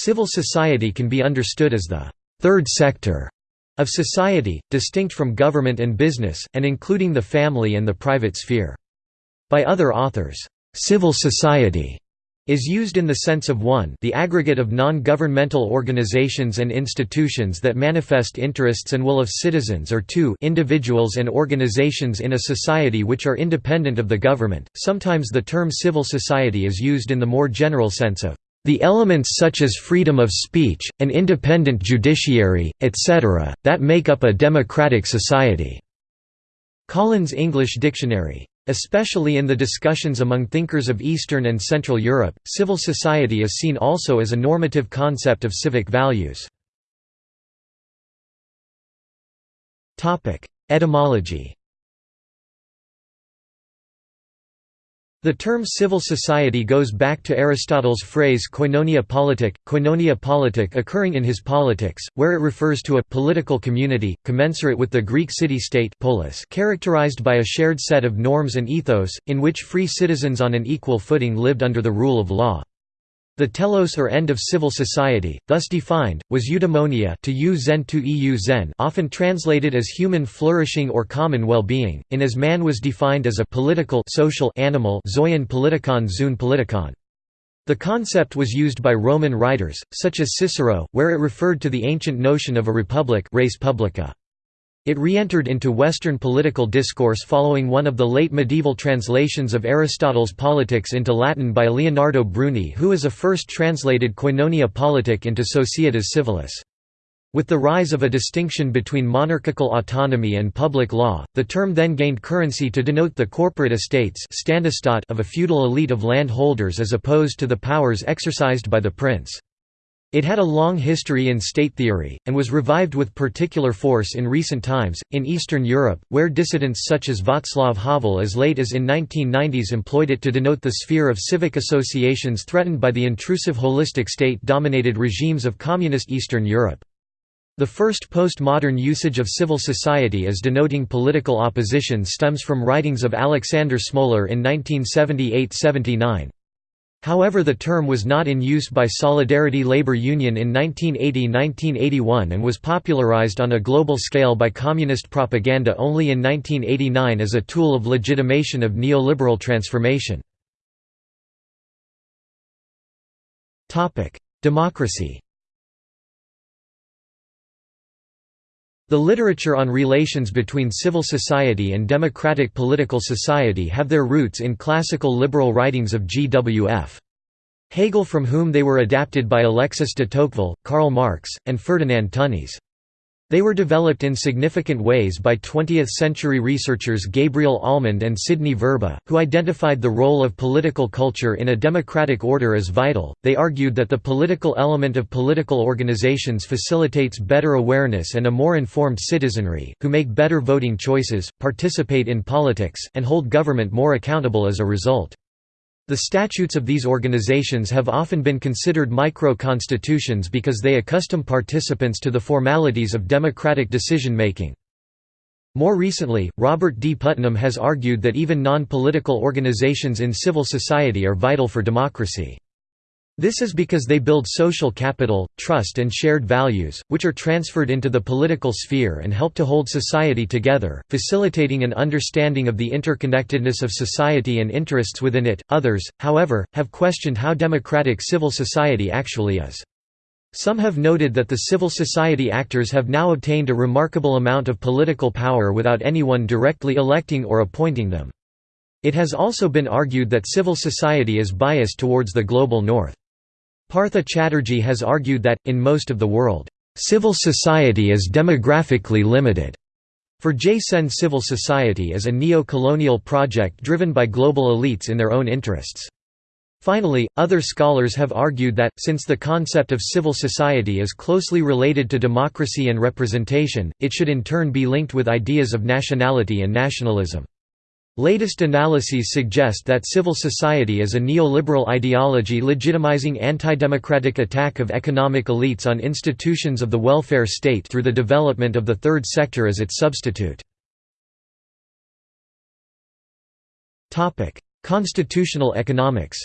Civil society can be understood as the third sector of society, distinct from government and business, and including the family and the private sphere. By other authors, civil society is used in the sense of 1 the aggregate of non-governmental organizations and institutions that manifest interests and will of citizens or 2 individuals and organizations in a society which are independent of the government. Sometimes the term civil society is used in the more general sense of the elements such as freedom of speech, an independent judiciary, etc., that make up a democratic society." Collins English Dictionary. Especially in the discussions among thinkers of Eastern and Central Europe, civil society is seen also as a normative concept of civic values. Etymology The term civil society goes back to Aristotle's phrase koinonia politic, koinonia politic occurring in his Politics, where it refers to a political community, commensurate with the Greek city-state polis characterized by a shared set of norms and ethos, in which free citizens on an equal footing lived under the rule of law. The telos or end of civil society, thus defined, was eudaimonia to eu zen to eu zen often translated as human flourishing or common well-being, in as man was defined as a political social animal zoion politikon zoon politikon. The concept was used by Roman writers, such as Cicero, where it referred to the ancient notion of a republic res publica. It re-entered into Western political discourse following one of the late medieval translations of Aristotle's Politics into Latin by Leonardo Bruni who as a first translated Koinonia politic into Societas civilis. With the rise of a distinction between monarchical autonomy and public law, the term then gained currency to denote the corporate estates of a feudal elite of landholders as opposed to the powers exercised by the prince. It had a long history in state theory, and was revived with particular force in recent times, in Eastern Europe, where dissidents such as Václav Havel as late as in 1990s employed it to denote the sphere of civic associations threatened by the intrusive holistic state-dominated regimes of communist Eastern Europe. The first postmodern usage of civil society as denoting political opposition stems from writings of Alexander Smolar in 1978–79. However the term was not in use by Solidarity Labour Union in 1980–1981 and was popularized on a global scale by communist propaganda only in 1989 as a tool of legitimation of neoliberal transformation. Democracy The literature on relations between civil society and democratic political society have their roots in classical liberal writings of G. W. F. Hegel from whom they were adapted by Alexis de Tocqueville, Karl Marx, and Ferdinand Tönnies. They were developed in significant ways by 20th-century researchers Gabriel Almond and Sidney Verba, who identified the role of political culture in a democratic order as vital. They argued that the political element of political organizations facilitates better awareness and a more informed citizenry, who make better voting choices, participate in politics, and hold government more accountable as a result. The statutes of these organizations have often been considered micro-constitutions because they accustom participants to the formalities of democratic decision-making. More recently, Robert D. Putnam has argued that even non-political organizations in civil society are vital for democracy. This is because they build social capital, trust and shared values, which are transferred into the political sphere and help to hold society together, facilitating an understanding of the interconnectedness of society and interests within it. Others, however, have questioned how democratic civil society actually is. Some have noted that the civil society actors have now obtained a remarkable amount of political power without anyone directly electing or appointing them. It has also been argued that civil society is biased towards the global north. Partha Chatterjee has argued that, in most of the world, civil society is demographically limited. For J. Sen civil society is a neo-colonial project driven by global elites in their own interests. Finally, other scholars have argued that, since the concept of civil society is closely related to democracy and representation, it should in turn be linked with ideas of nationality and nationalism. Latest analyses suggest that civil society is a neoliberal ideology legitimizing anti-democratic attack of economic elites on institutions of the welfare state through the development of the third sector as its substitute. Constitutional economics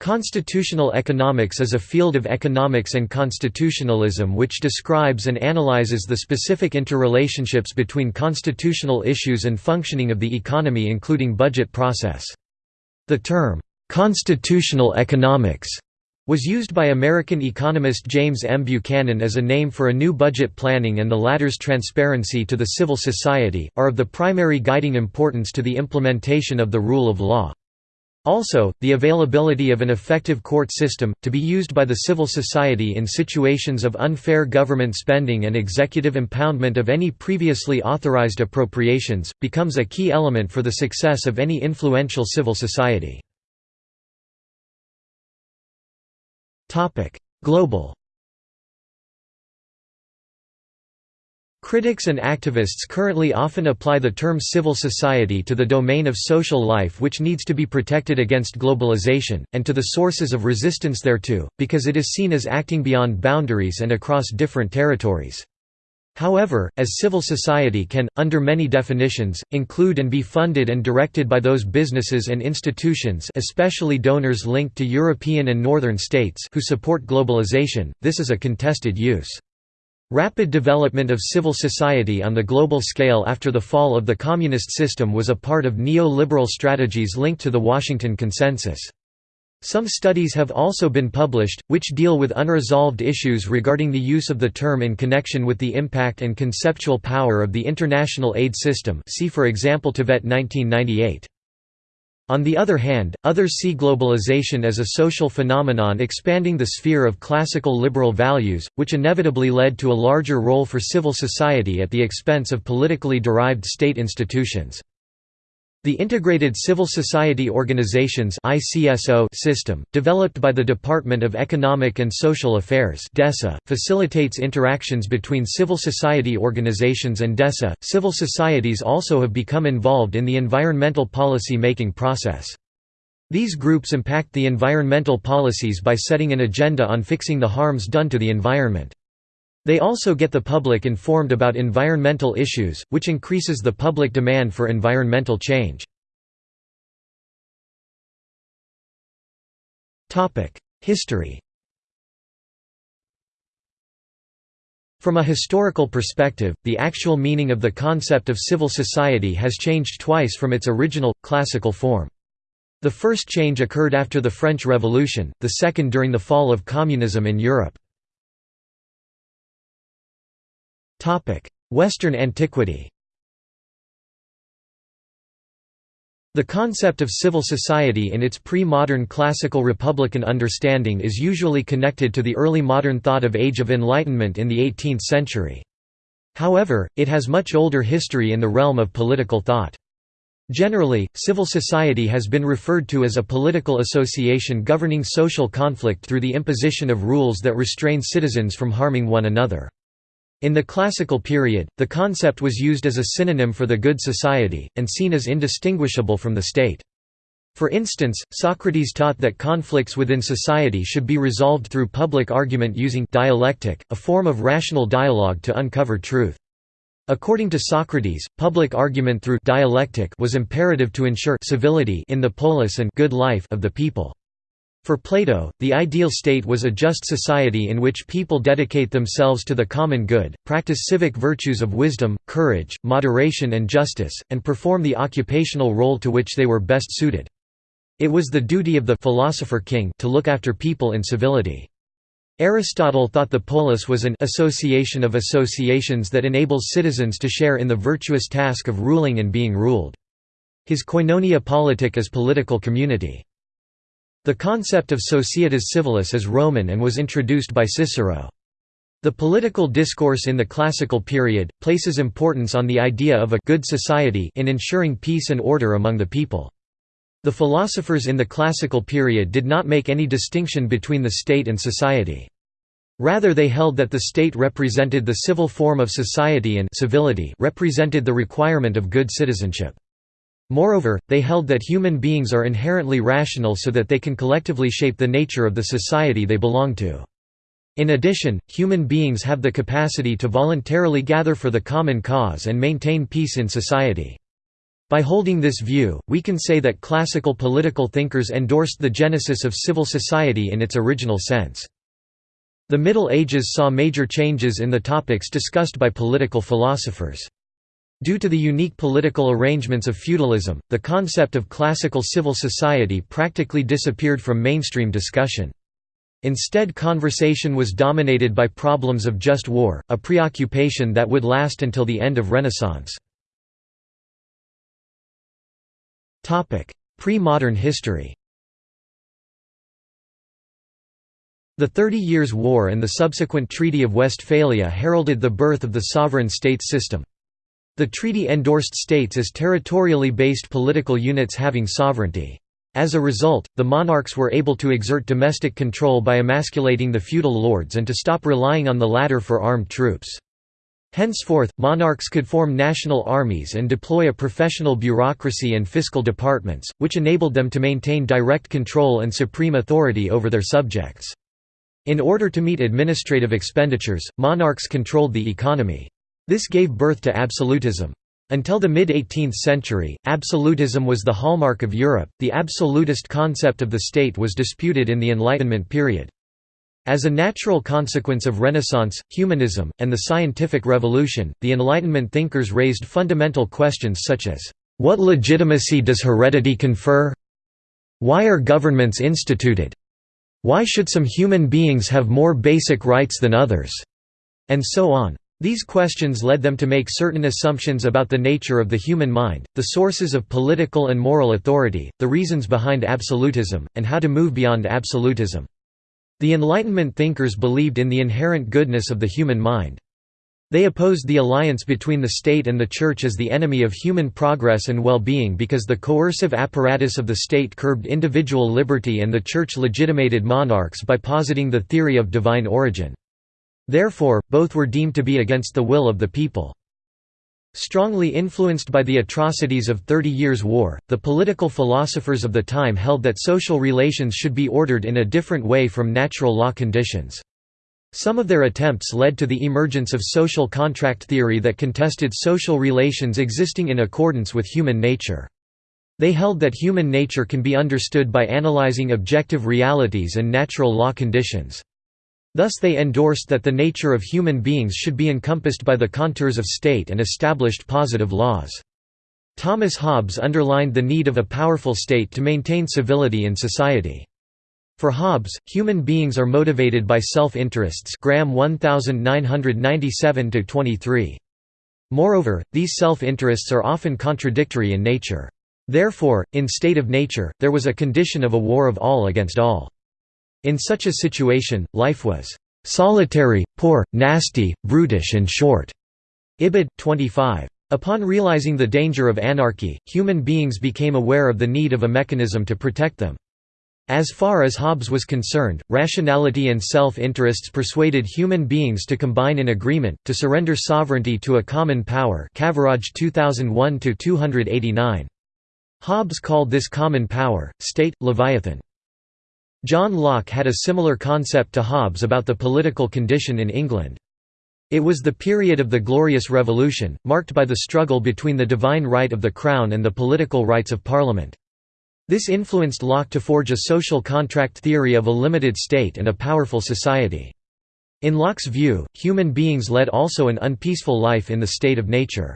Constitutional economics is a field of economics and constitutionalism which describes and analyzes the specific interrelationships between constitutional issues and functioning of the economy including budget process. The term, "'constitutional economics' was used by American economist James M. Buchanan as a name for a new budget planning and the latter's transparency to the civil society, are of the primary guiding importance to the implementation of the rule of law. Also, the availability of an effective court system, to be used by the civil society in situations of unfair government spending and executive impoundment of any previously authorized appropriations, becomes a key element for the success of any influential civil society. Global Critics and activists currently often apply the term civil society to the domain of social life which needs to be protected against globalization, and to the sources of resistance thereto, because it is seen as acting beyond boundaries and across different territories. However, as civil society can, under many definitions, include and be funded and directed by those businesses and institutions especially donors linked to European and Northern states who support globalization, this is a contested use. Rapid development of civil society on the global scale after the fall of the communist system was a part of neo-liberal strategies linked to the Washington Consensus. Some studies have also been published, which deal with unresolved issues regarding the use of the term in connection with the impact and conceptual power of the international aid system see for example Tibet 1998. On the other hand, others see globalization as a social phenomenon expanding the sphere of classical liberal values, which inevitably led to a larger role for civil society at the expense of politically derived state institutions. The Integrated Civil Society Organizations system, developed by the Department of Economic and Social Affairs DESA, facilitates interactions between civil society organizations and DESA. Civil societies also have become involved in the environmental policy making process. These groups impact the environmental policies by setting an agenda on fixing the harms done to the environment. They also get the public informed about environmental issues, which increases the public demand for environmental change. History From a historical perspective, the actual meaning of the concept of civil society has changed twice from its original, classical form. The first change occurred after the French Revolution, the second during the fall of communism in Europe. Western antiquity The concept of civil society in its pre-modern classical republican understanding is usually connected to the early modern thought of Age of Enlightenment in the 18th century. However, it has much older history in the realm of political thought. Generally, civil society has been referred to as a political association governing social conflict through the imposition of rules that restrain citizens from harming one another. In the classical period, the concept was used as a synonym for the good society, and seen as indistinguishable from the state. For instance, Socrates taught that conflicts within society should be resolved through public argument using dialectic, a form of rational dialogue to uncover truth. According to Socrates, public argument through dialectic was imperative to ensure civility in the polis and good life of the people. For Plato, the ideal state was a just society in which people dedicate themselves to the common good, practice civic virtues of wisdom, courage, moderation and justice, and perform the occupational role to which they were best suited. It was the duty of the philosopher king to look after people in civility. Aristotle thought the polis was an association of associations that enables citizens to share in the virtuous task of ruling and being ruled. His koinonia politic is political community. The concept of societas civilis is Roman and was introduced by Cicero. The political discourse in the classical period, places importance on the idea of a good society in ensuring peace and order among the people. The philosophers in the classical period did not make any distinction between the state and society. Rather they held that the state represented the civil form of society and civility represented the requirement of good citizenship. Moreover, they held that human beings are inherently rational so that they can collectively shape the nature of the society they belong to. In addition, human beings have the capacity to voluntarily gather for the common cause and maintain peace in society. By holding this view, we can say that classical political thinkers endorsed the genesis of civil society in its original sense. The Middle Ages saw major changes in the topics discussed by political philosophers. Due to the unique political arrangements of feudalism, the concept of classical civil society practically disappeared from mainstream discussion. Instead conversation was dominated by problems of just war, a preoccupation that would last until the end of Renaissance. Pre-modern history The Thirty Years' War and the subsequent Treaty of Westphalia heralded the birth of the sovereign state system. The treaty endorsed states as territorially based political units having sovereignty. As a result, the monarchs were able to exert domestic control by emasculating the feudal lords and to stop relying on the latter for armed troops. Henceforth, monarchs could form national armies and deploy a professional bureaucracy and fiscal departments, which enabled them to maintain direct control and supreme authority over their subjects. In order to meet administrative expenditures, monarchs controlled the economy. This gave birth to absolutism. Until the mid-18th century, absolutism was the hallmark of Europe. The absolutist concept of the state was disputed in the Enlightenment period. As a natural consequence of Renaissance, humanism, and the scientific revolution, the Enlightenment thinkers raised fundamental questions such as, "...what legitimacy does heredity confer? Why are governments instituted? Why should some human beings have more basic rights than others?" and so on. These questions led them to make certain assumptions about the nature of the human mind, the sources of political and moral authority, the reasons behind absolutism, and how to move beyond absolutism. The Enlightenment thinkers believed in the inherent goodness of the human mind. They opposed the alliance between the state and the church as the enemy of human progress and well-being because the coercive apparatus of the state curbed individual liberty and the church legitimated monarchs by positing the theory of divine origin. Therefore, both were deemed to be against the will of the people. Strongly influenced by the atrocities of Thirty Years' War, the political philosophers of the time held that social relations should be ordered in a different way from natural law conditions. Some of their attempts led to the emergence of social contract theory that contested social relations existing in accordance with human nature. They held that human nature can be understood by analyzing objective realities and natural law conditions. Thus they endorsed that the nature of human beings should be encompassed by the contours of state and established positive laws. Thomas Hobbes underlined the need of a powerful state to maintain civility in society. For Hobbes, human beings are motivated by self-interests Graham 1997–23. Moreover, these self-interests are often contradictory in nature. Therefore, in state of nature, there was a condition of a war of all against all. In such a situation, life was solitary, poor, nasty, brutish and short. Ibid. 25. Upon realizing the danger of anarchy, human beings became aware of the need of a mechanism to protect them. As far as Hobbes was concerned, rationality and self-interests persuaded human beings to combine in agreement, to surrender sovereignty to a common power Kaviraj 2001–289. Hobbes called this common power, state, Leviathan. John Locke had a similar concept to Hobbes about the political condition in England. It was the period of the Glorious Revolution, marked by the struggle between the divine right of the Crown and the political rights of Parliament. This influenced Locke to forge a social contract theory of a limited state and a powerful society. In Locke's view, human beings led also an unpeaceful life in the state of nature.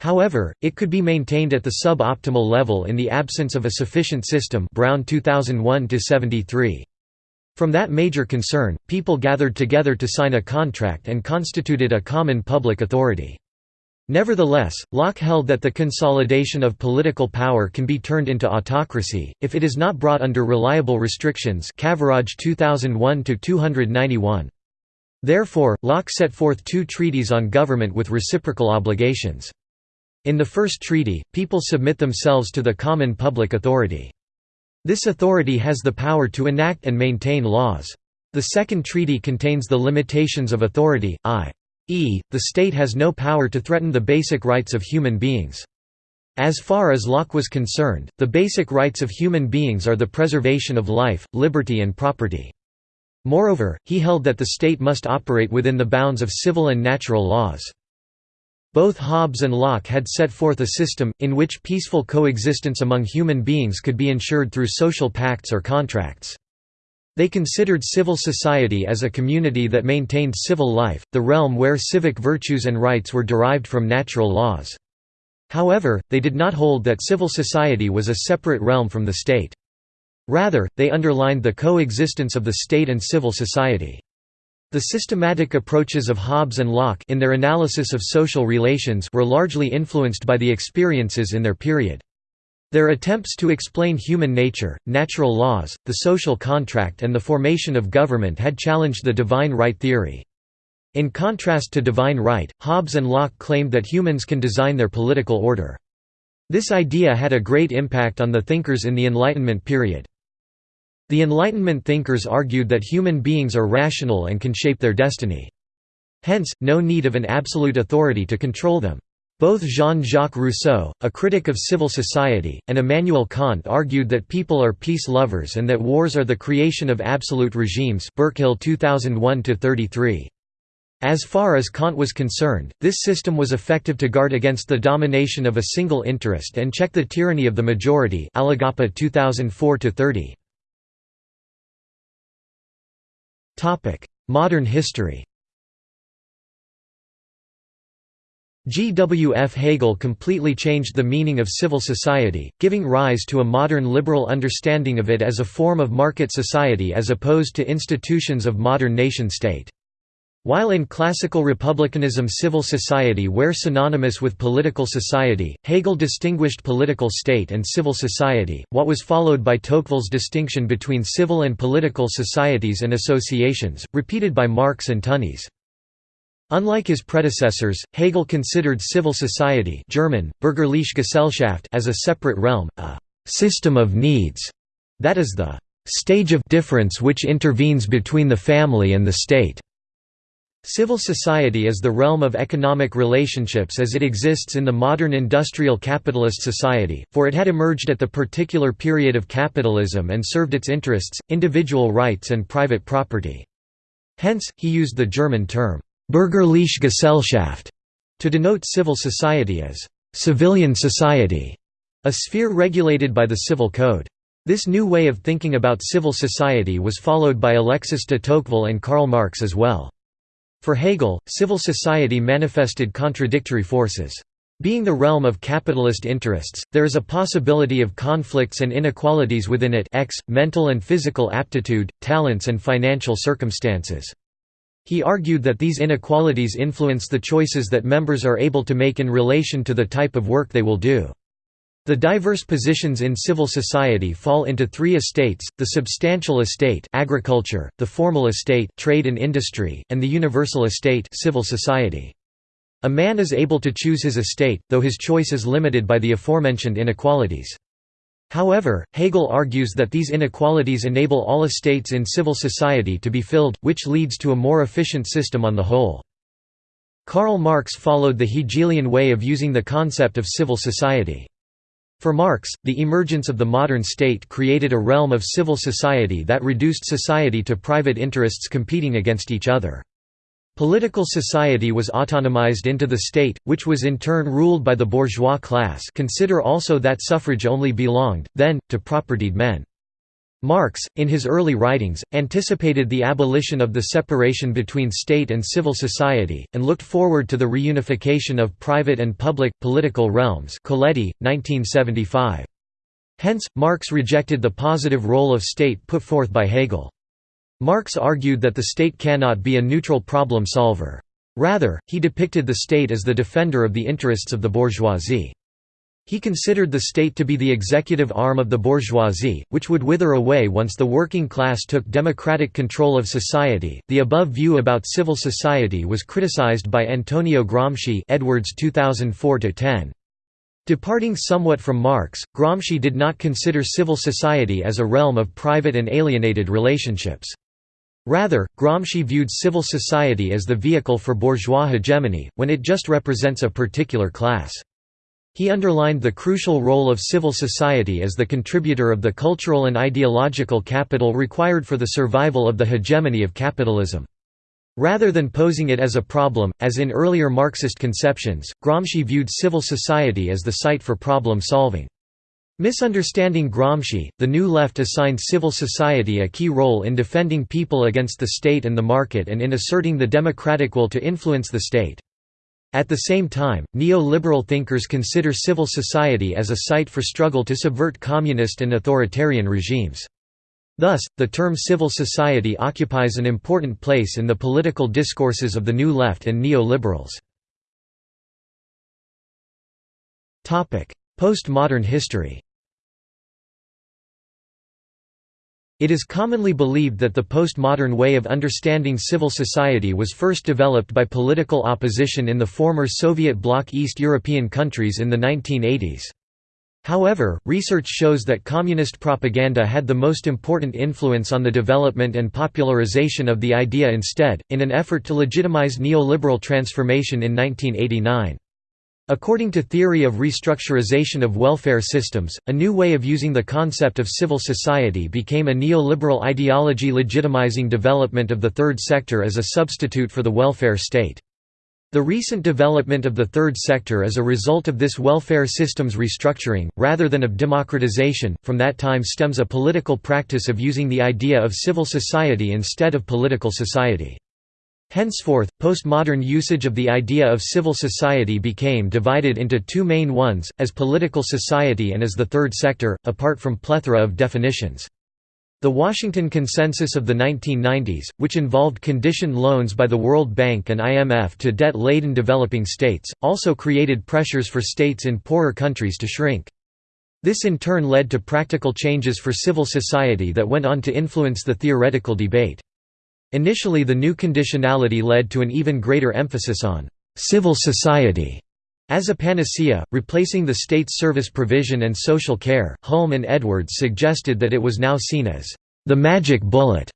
However, it could be maintained at the sub-optimal level in the absence of a sufficient system Brown 2001 -73. From that major concern, people gathered together to sign a contract and constituted a common public authority. Nevertheless, Locke held that the consolidation of political power can be turned into autocracy, if it is not brought under reliable restrictions Kaviraj 2001 -291. Therefore, Locke set forth two treaties on government with reciprocal obligations. In the first treaty, people submit themselves to the common public authority. This authority has the power to enact and maintain laws. The second treaty contains the limitations of authority, i.e., the state has no power to threaten the basic rights of human beings. As far as Locke was concerned, the basic rights of human beings are the preservation of life, liberty and property. Moreover, he held that the state must operate within the bounds of civil and natural laws. Both Hobbes and Locke had set forth a system, in which peaceful coexistence among human beings could be ensured through social pacts or contracts. They considered civil society as a community that maintained civil life, the realm where civic virtues and rights were derived from natural laws. However, they did not hold that civil society was a separate realm from the state. Rather, they underlined the coexistence of the state and civil society. The systematic approaches of Hobbes and Locke in their analysis of social relations were largely influenced by the experiences in their period. Their attempts to explain human nature, natural laws, the social contract and the formation of government had challenged the divine right theory. In contrast to divine right, Hobbes and Locke claimed that humans can design their political order. This idea had a great impact on the thinkers in the Enlightenment period. The Enlightenment thinkers argued that human beings are rational and can shape their destiny. Hence, no need of an absolute authority to control them. Both Jean-Jacques Rousseau, a critic of civil society, and Immanuel Kant argued that people are peace lovers and that wars are the creation of absolute regimes Burchill 2001 As far as Kant was concerned, this system was effective to guard against the domination of a single interest and check the tyranny of the majority Alagappa 2004 -30. Modern history G. W. F. Hegel completely changed the meaning of civil society, giving rise to a modern liberal understanding of it as a form of market society as opposed to institutions of modern nation-state. While in classical republicanism civil society were synonymous with political society, Hegel distinguished political state and civil society, what was followed by Tocqueville's distinction between civil and political societies and associations, repeated by Marx and Tönnies. Unlike his predecessors, Hegel considered civil society German, Bürgerliche Gesellschaft as a separate realm, a «system of needs», that is the «stage of difference which intervenes between the family and the state». Civil society is the realm of economic relationships as it exists in the modern industrial capitalist society, for it had emerged at the particular period of capitalism and served its interests, individual rights and private property. Hence, he used the German term, Bürgerliche Gesellschaft, to denote civil society as civilian society, a sphere regulated by the civil code. This new way of thinking about civil society was followed by Alexis de Tocqueville and Karl Marx as well. For Hegel, civil society manifested contradictory forces. Being the realm of capitalist interests, there is a possibility of conflicts and inequalities within it x, mental and physical aptitude, talents and financial circumstances. He argued that these inequalities influence the choices that members are able to make in relation to the type of work they will do. The diverse positions in civil society fall into three estates, the substantial estate agriculture, the formal estate trade and industry, and the universal estate civil society. A man is able to choose his estate, though his choice is limited by the aforementioned inequalities. However, Hegel argues that these inequalities enable all estates in civil society to be filled, which leads to a more efficient system on the whole. Karl Marx followed the Hegelian way of using the concept of civil society. For Marx, the emergence of the modern state created a realm of civil society that reduced society to private interests competing against each other. Political society was autonomized into the state, which was in turn ruled by the bourgeois class consider also that suffrage only belonged, then, to propertied men. Marx, in his early writings, anticipated the abolition of the separation between state and civil society, and looked forward to the reunification of private and public, political realms Colletti, 1975. Hence, Marx rejected the positive role of state put forth by Hegel. Marx argued that the state cannot be a neutral problem solver. Rather, he depicted the state as the defender of the interests of the bourgeoisie. He considered the state to be the executive arm of the bourgeoisie, which would wither away once the working class took democratic control of society. The above view about civil society was criticized by Antonio Gramsci, Edwards 2004-10. Departing somewhat from Marx, Gramsci did not consider civil society as a realm of private and alienated relationships. Rather, Gramsci viewed civil society as the vehicle for bourgeois hegemony, when it just represents a particular class. He underlined the crucial role of civil society as the contributor of the cultural and ideological capital required for the survival of the hegemony of capitalism. Rather than posing it as a problem, as in earlier Marxist conceptions, Gramsci viewed civil society as the site for problem solving. Misunderstanding Gramsci, the New Left assigned civil society a key role in defending people against the state and the market and in asserting the democratic will to influence the state. At the same time, neo-liberal thinkers consider civil society as a site for struggle to subvert communist and authoritarian regimes. Thus, the term civil society occupies an important place in the political discourses of the New Left and neo-liberals. Postmodern history It is commonly believed that the postmodern way of understanding civil society was first developed by political opposition in the former Soviet bloc East European countries in the 1980s. However, research shows that communist propaganda had the most important influence on the development and popularization of the idea instead, in an effort to legitimize neoliberal transformation in 1989. According to theory of restructurization of welfare systems, a new way of using the concept of civil society became a neoliberal ideology legitimizing development of the third sector as a substitute for the welfare state. The recent development of the third sector is a result of this welfare system's restructuring, rather than of democratization. From that time stems a political practice of using the idea of civil society instead of political society. Henceforth, postmodern usage of the idea of civil society became divided into two main ones, as political society and as the third sector, apart from plethora of definitions. The Washington Consensus of the 1990s, which involved conditioned loans by the World Bank and IMF to debt-laden developing states, also created pressures for states in poorer countries to shrink. This in turn led to practical changes for civil society that went on to influence the theoretical debate. Initially the new conditionality led to an even greater emphasis on «civil society» As a panacea, replacing the state's service provision and social care, Hulme and Edwards suggested that it was now seen as the magic bullet.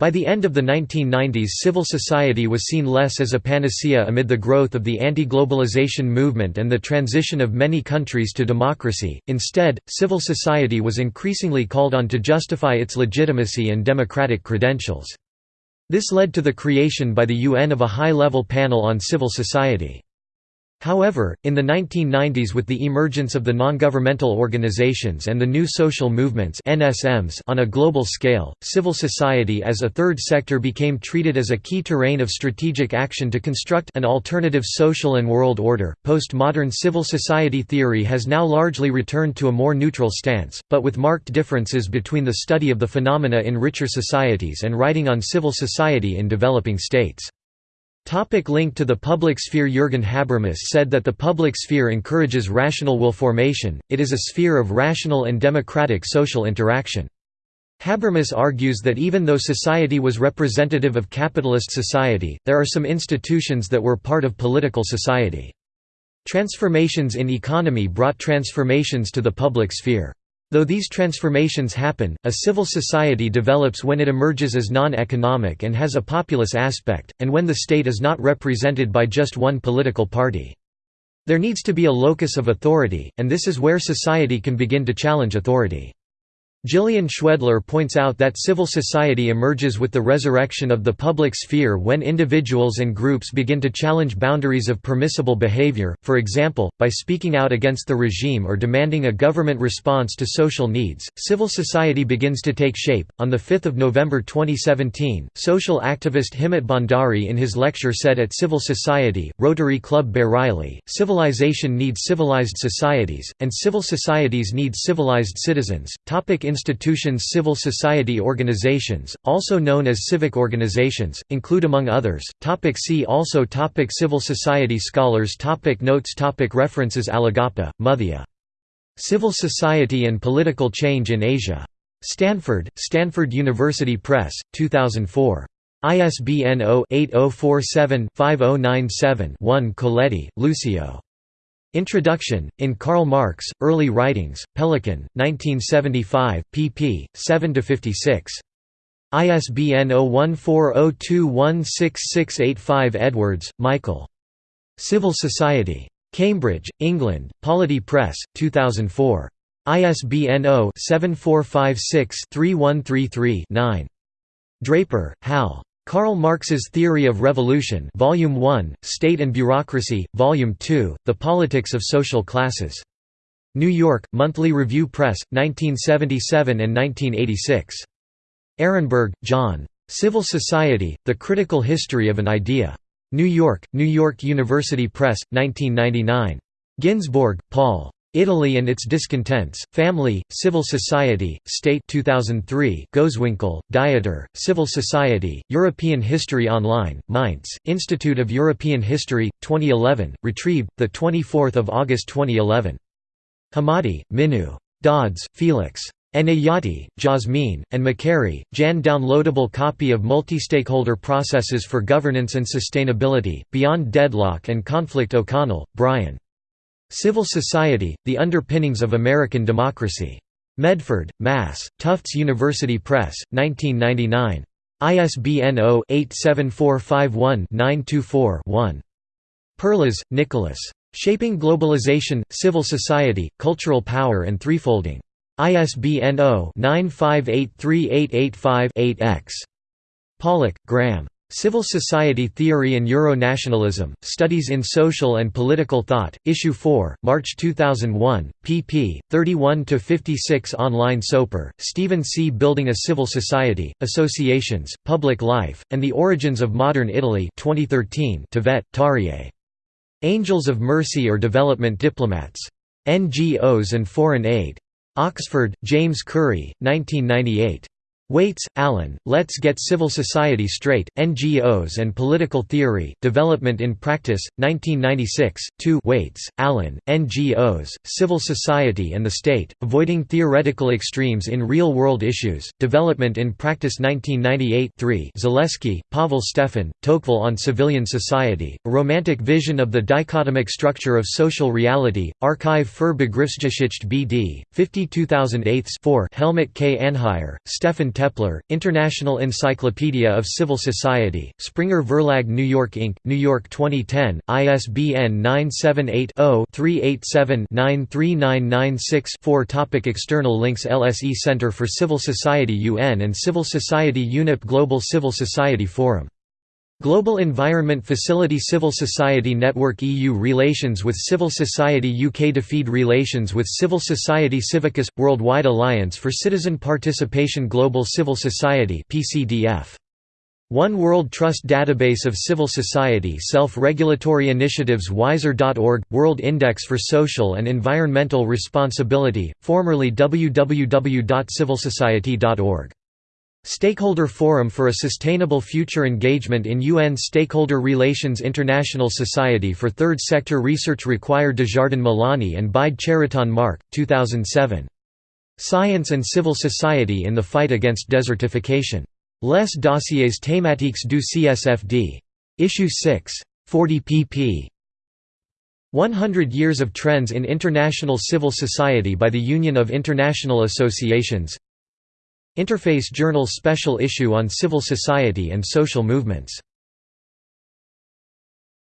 By the end of the 1990s civil society was seen less as a panacea amid the growth of the anti-globalization movement and the transition of many countries to democracy, instead, civil society was increasingly called on to justify its legitimacy and democratic credentials. This led to the creation by the UN of a high-level panel on civil society. However, in the 1990s with the emergence of the non-governmental organizations and the new social movements NSMs on a global scale, civil society as a third sector became treated as a key terrain of strategic action to construct an alternative social and world order. Postmodern civil society theory has now largely returned to a more neutral stance, but with marked differences between the study of the phenomena in richer societies and writing on civil society in developing states. Topic link to the public sphere Jürgen Habermas said that the public sphere encourages rational will formation, it is a sphere of rational and democratic social interaction. Habermas argues that even though society was representative of capitalist society, there are some institutions that were part of political society. Transformations in economy brought transformations to the public sphere. Though these transformations happen, a civil society develops when it emerges as non-economic and has a populist aspect, and when the state is not represented by just one political party. There needs to be a locus of authority, and this is where society can begin to challenge authority. Jillian Schwedler points out that civil society emerges with the resurrection of the public sphere when individuals and groups begin to challenge boundaries of permissible behavior, for example, by speaking out against the regime or demanding a government response to social needs. Civil society begins to take shape. On the 5th of November 2017, social activist Himmat Bhandari in his lecture said at Civil Society, Rotary Club Bareilly, civilization needs civilized societies, and civil societies need civilized citizens. Topic institutions Civil society organizations, also known as civic organizations, include among others, topic see also topic Civil society scholars topic Notes topic References Alagappa, Muthiah. Civil Society and Political Change in Asia. Stanford, Stanford University Press, 2004. ISBN 0-8047-5097-1 Colletti, Lucio. Introduction, in Karl Marx, Early Writings, Pelican, 1975, pp. 7–56. ISBN 0140216685 Edwards, Michael. Civil Society. Cambridge, England, Polity Press, 2004. ISBN 0-7456-3133-9. Draper, Hal. Karl Marx's Theory of Revolution Volume 1, State and Bureaucracy, Volume 2, The Politics of Social Classes. New York, Monthly Review Press, 1977 and 1986. Ehrenberg, John. Civil Society, The Critical History of an Idea. New York, New York University Press, 1999. Ginsborg, Paul. Italy and its Discontents, Family, Civil Society, State 2003 Gosewinkel, Dieter, Civil Society, European History Online, Mainz, Institute of European History, 2011, retrieved, 24 August 2011. Hemmati, Minu. Dodds, Felix. Enayati, Jasmine, and McHarry, Jan downloadable copy of Multi-Stakeholder Processes for Governance and Sustainability, Beyond Deadlock and Conflict O'Connell, Brian. Civil Society, The Underpinnings of American Democracy. Medford, Mass., Tufts University Press, 1999. ISBN 0-87451-924-1. Perlas, Nicholas. Shaping Globalization, Civil Society, Cultural Power and Threefolding. ISBN 0-9583885-8-X. Pollock, Graham. Civil Society Theory and Euro-Nationalism, Studies in Social and Political Thought, Issue 4, March 2001, pp. 31–56 Online Soper, Stephen C. Building a Civil Society, Associations, Public Life, and the Origins of Modern Italy 2013 Tvedt, Tarier. Angels of Mercy or Development Diplomats. NGOs and Foreign Aid. Oxford, James Currey, 1998. Whaites, Alan, Let's Get Civil Society Straight, NGOs and Political Theory, Development in Practice, 1996, 2 Whaites, Alan, NGOs, Civil Society and the State, Avoiding Theoretical Extremes in Real-World Issues, Development in Practice 1998 3 Zaleski, Pavel Stefan, Tocqueville on Civilian Society, A Romantic Vision of the Dichotomic Structure of Social Reality, Archive für Begriffsgeschichte BD, 52008 4 Helmut K. Anheier, Stefan Toepler, International Encyclopedia of Civil Society, Springer Verlag New York Inc., New York 2010, ISBN 978-0-387-93996-4 Topic External links LSE Center for Civil Society UN and Civil Society UNIP Global Civil Society Forum Global Environment Facility Civil Society Network EU Relations with Civil Society UK DFID Relations with Civil Society Civicus – Worldwide Alliance for Citizen Participation Global Civil Society PCDF. One World Trust Database of Civil Society Self-Regulatory Initiatives Wiser.org – World Index for Social and Environmental Responsibility, formerly www.civilsociety.org Stakeholder Forum for a Sustainable Future Engagement in UN Stakeholder Relations International Society for Third Sector Research Required Desjardins Milani and Bide Cheriton Mark, 2007. Science and Civil Society in the Fight Against Desertification. Les dossiers thématiques du CSFD. Issue 6. 40 pp. 100 Years of Trends in International Civil Society by the Union of International Associations Interface Journal's special issue on civil society and social movements